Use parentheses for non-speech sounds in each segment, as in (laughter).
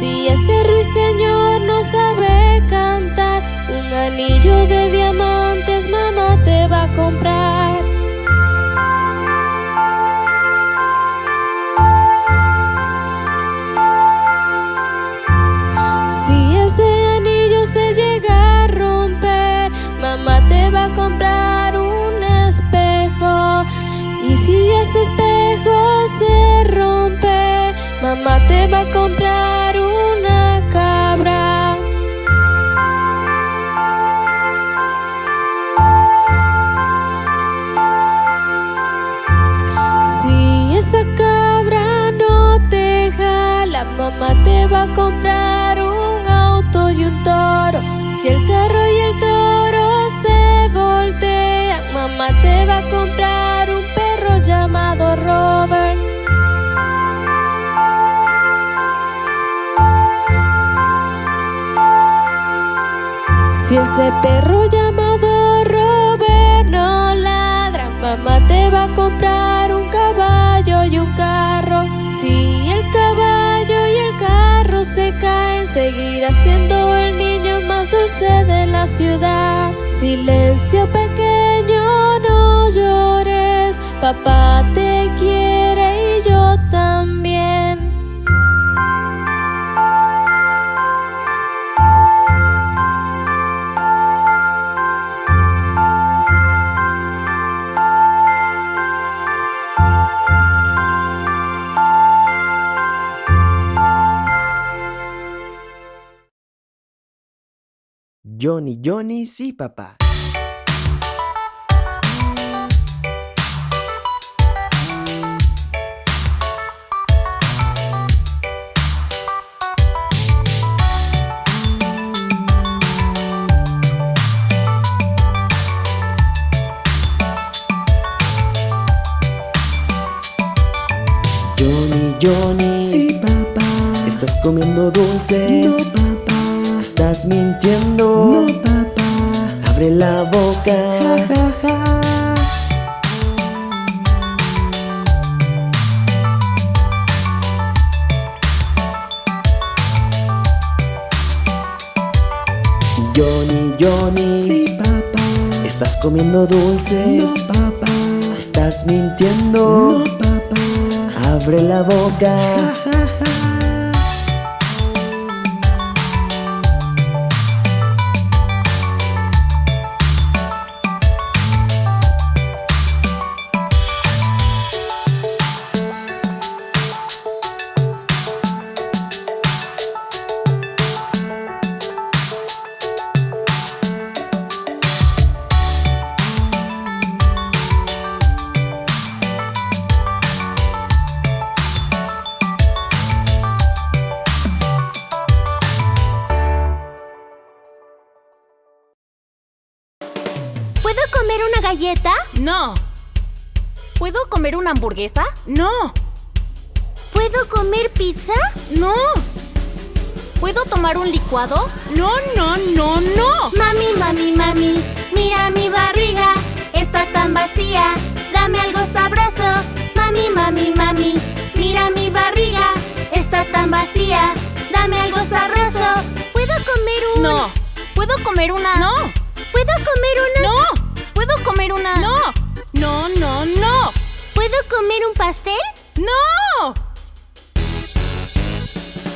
Si ese ruiseñor no sabe cantar, un anillo de diamantes mamá te va a comprar. Si ese anillo se llega a romper, mamá te va a comprar un espejo. Y si ese espejo se rompe, mamá te va a comprar te va a comprar un auto y un toro. Si el carro y el toro se voltean, mamá te va a comprar un perro llamado Robert. Si ese perro llamado Robert no ladra, mamá te va a comprar carro se caen, seguirá siendo el niño más dulce de la ciudad. Silencio pequeño, no llores, papá te quiere y yo también. Johnny, Johnny, sí, papá. Johnny, Johnny. Sí, papá. ¿Estás comiendo dulces? No, papá. ¿Estás mintiendo? No, papá. Abre la boca. Ja, ja, ja. Johnny, Johnny. Sí, papá. ¿Estás comiendo dulces? No, papá. ¿Estás mintiendo? No, papá. Abre la boca. Ja, ja, No. ¿Puedo comer una hamburguesa? No. ¿Puedo comer pizza? No. ¿Puedo tomar un licuado? No, no, no, no. Mami, mami, mami, mira mi barriga, está tan vacía, dame algo sabroso. Mami, mami, mami, mira mi barriga, está tan vacía, dame algo sabroso. ¿Puedo comer un...? No. ¿Puedo comer una? No. ¿Puedo comer una...? No. ¿Puedo comer una? No. No, no, no. ¿Puedo comer un pastel? ¡No!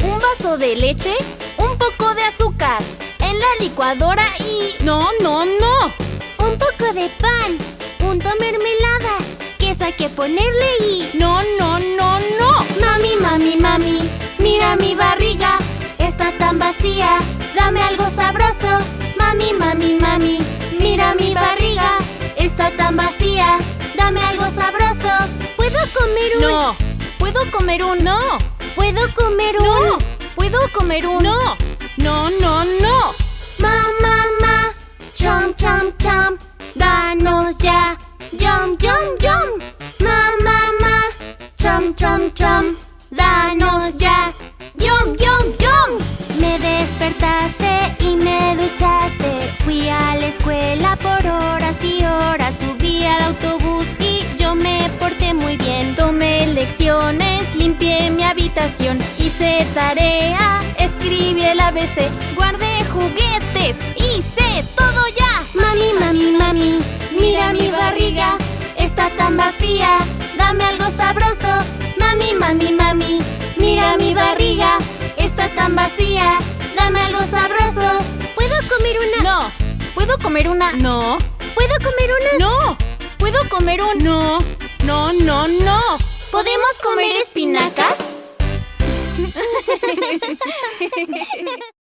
Un vaso de leche, un poco de azúcar, en la licuadora y... No, no, no. Un poco de pan, punto mermelada, queso hay que ponerle y... No, no, no, no. Mami, mami, mami, mira mi barriga, está tan vacía, dame algo sabroso. Mami, mami, mami, mira mi barriga, está tan vacía, dame algo sabroso. ¿Puedo comer un...? No. ¿Puedo comer un? No. ¿Puedo comer un...? No. ¿Puedo comer un? No. No, no, no. Ma, ma, ma, chom, chom, chom, danos ya, yum, yum, yum. Ma, ma, ma, chom, chom, chom, danos ya, yum, yum, yum. Me despertaste y me duchaste, a la escuela por horas y horas, subí al autobús y yo me porté muy bien. Tomé lecciones, limpié mi habitación, hice tarea, escribí el ABC, guardé juguetes, hice todo ya. Mami, mami, mami, mira mi barriga, está tan vacía, dame algo sabroso. Mami, mami, mami, mira mi barriga, está tan vacía, dame algo sabroso. ¿Puedo comer una? No. ¿Puedo comer una? No. ¿Puedo comer una? No. ¿Puedo comer un? No. No, no, no. ¿Podemos comer espinacas? (laughs)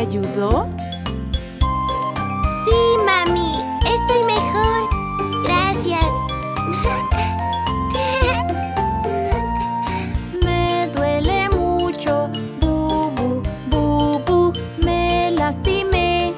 ayudó? Sí, mami, estoy mejor. Gracias. (laughs) Me duele mucho, bu, bu, bu, bu. Me lastimé,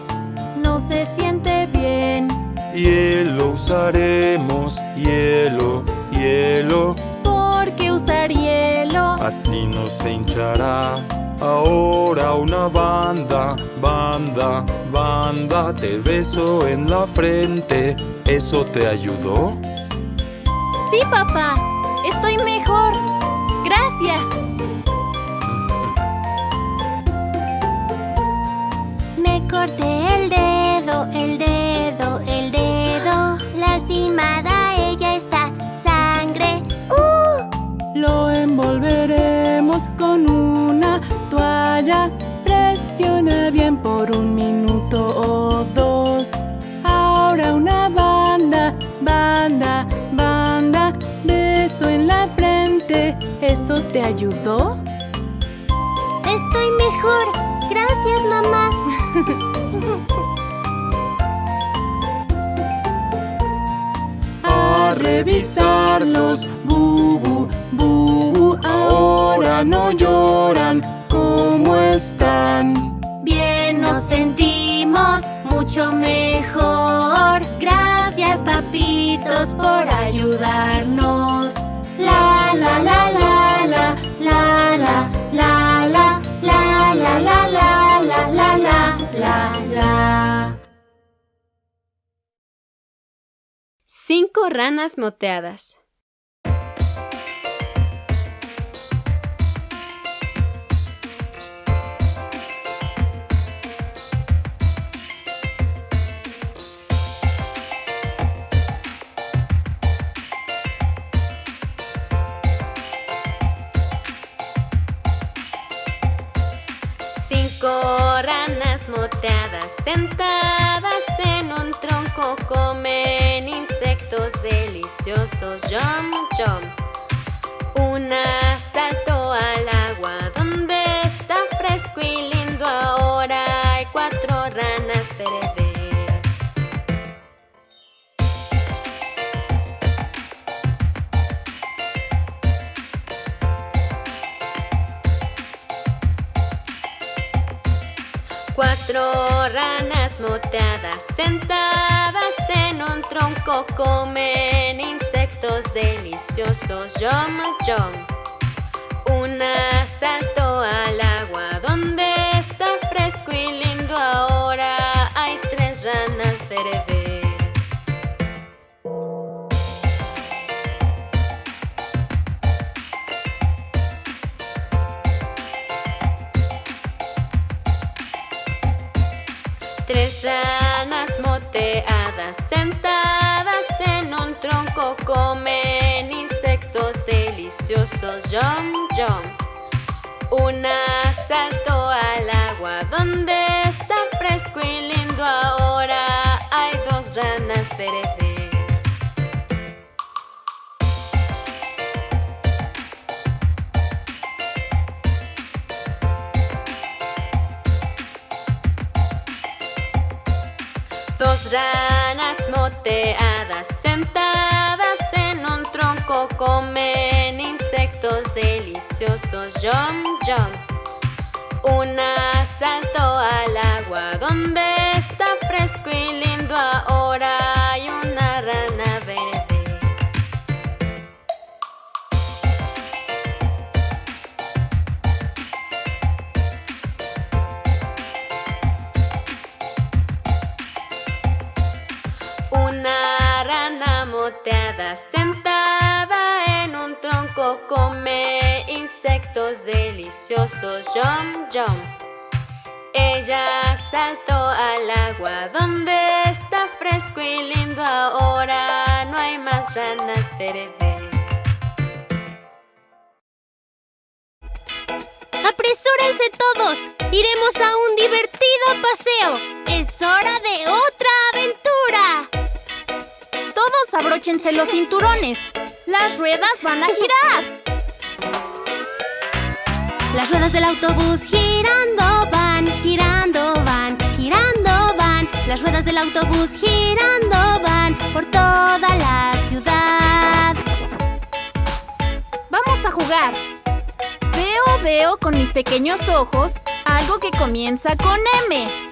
no se siente bien. Hielo usaremos, hielo, hielo, ¿Por qué usar hielo? así no se hinchará. Ahora una banda, banda, banda, te beso en la frente. ¿Eso te ayudó? Sí, papá. Estoy mejor. Gracias. Me corté minuto o dos. Ahora una banda, banda, banda. Beso en la frente. ¿Eso te ayudó? Estoy mejor. Gracias, mamá. A revisarlos. Bubu, bubu. Ahora no lloran. Por ayudarnos. La la la la la la la la la la la la la la la la la la. Cinco ranas moteadas. Ranas moteadas sentadas en un tronco comen insectos deliciosos. Jump, jump. Una saltó al agua donde está fresco y Cuatro ranas moteadas sentadas en un tronco comen insectos deliciosos. Yum, yum. Una saltó al agua donde está fresco y lindo. Ahora hay tres ranas verdes. Ranas moteadas sentadas en un tronco comen insectos deliciosos. Yum, yum. Una saltó al agua donde está fresco y lindo. Ahora hay dos ranas verdes. Dos ranas moteadas sentadas en un tronco comen insectos deliciosos. Jump, jump. Una saltó al agua donde está fresco y lindo ahora rana moteada sentada en un tronco come insectos deliciosos. Jump, jump. Ella saltó al agua donde está fresco y lindo ahora no hay más ranas verdes. ¡Apresúrense todos! ¡Iremos a un divertido paseo! ¡Es hora de otra aventura! Abróchense los cinturones. Las ruedas van a girar. Las ruedas del autobús girando van, girando van, girando van. Las ruedas del autobús girando van por toda la ciudad. Vamos a jugar. Veo, veo con mis pequeños ojos algo que comienza con M.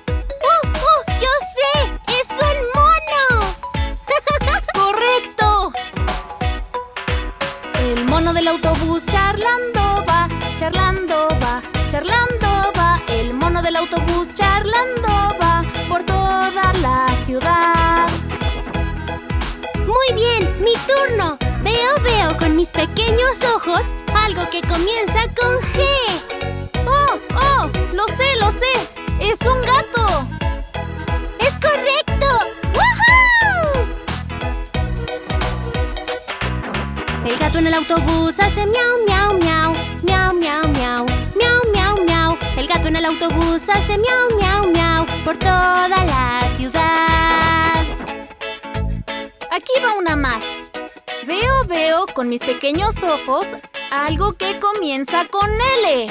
del autobús charlando va, charlando va, charlando va. El mono del autobús charlando va por toda la ciudad. Muy bien, mi turno. Veo, veo con mis pequeños ojos algo que comienza con G. ¡Oh, oh! ¡Lo sé, lo sé! ¡Es un gato! En el autobús hace miau, miau, miau, miau, miau, miau, miau, miau, miau. El gato en el autobús hace miau, miau, miau por toda la ciudad. Aquí va una más. Veo, veo con mis pequeños ojos algo que comienza con L.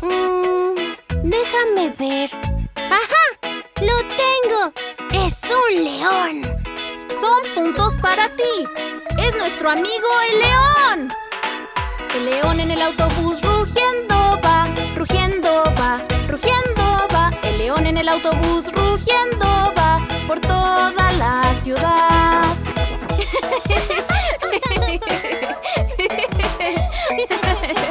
Mm, déjame ver. ¡Ajá! ¡Lo tengo! ¡Es un león! Son puntos para ti. Es nuestro amigo el león. El león en el autobús rugiendo va, rugiendo va, rugiendo va. El león en el autobús rugiendo va por toda la ciudad.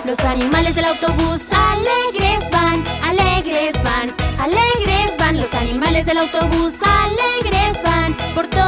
Los animales del autobús alegres van, alegres van, alegres van. Los animales del autobús alegres van por toda